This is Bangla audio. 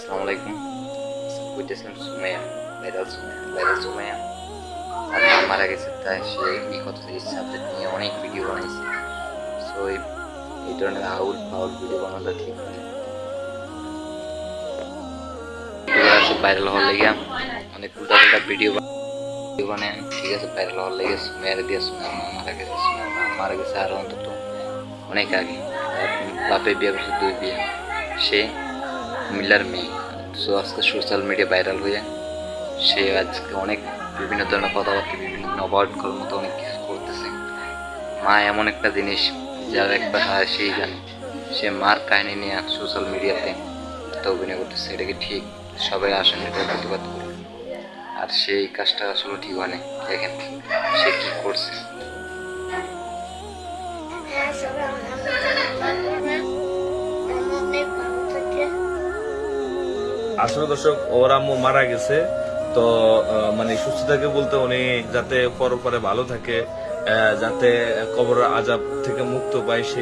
আসসালামু আলাইকুম বুঝতেছিলাম সুমাইয়া ভাইরাল সুমাইয়া ভাইরাল সুমাইয়া আর মা মারা গেছে তাই সে এই কথা এই সাবজেক্ট নিয়ে অনেক ভিডিও বানাইছে সো এই এই ধরনের আউল ফাউল ভিডিও বানানোটা ঠিক না ভিডিও আছে ভাইরাল হওয়ার লেগে অনেক উল্টা পাল্টা ভিডিও ভিডিও বানায় ঠিক আছে ভাইরাল হওয়ার লেগে সুমাইয়ার দিয়ে সুমাইয়ার মা মারা গেছে সুমাইয়ার মা মারা গেছে আর অন্তত অনেক আগে তার বাপে বিয়ে করছে দুই বিয়ে সে মিলার মেয়ে। সো আজকে সোশ্যাল মিডিয়া ভাইরাল হয়ে সে আজকে অনেক বিভিন্ন ধরনের কথাবার্তা, বিভিন্ন করার মতো অনেক কিছু করতেছে। মা এমন একটা জিনিস যার একবার হয় সেই জানে। সে মার কাহিনী নিয়ে সোশ্যাল মিডিয়াতে একটা অভিনয় করতেছে, এটা কি ঠিক? সবাই আসেন এটা প্রতিবাদ করে আর সেই কাজটা আসলে ঠিক হয় না দেখেন সে কী করছে। আসলে দর্শক, ওর আম্মু মারা গেছে। তো মানে সুস্থ থাকে বলতে উনি যাতে পরপরে ভালো থাকে যাতে কবর আজাব থেকে মুক্ত পায়, সে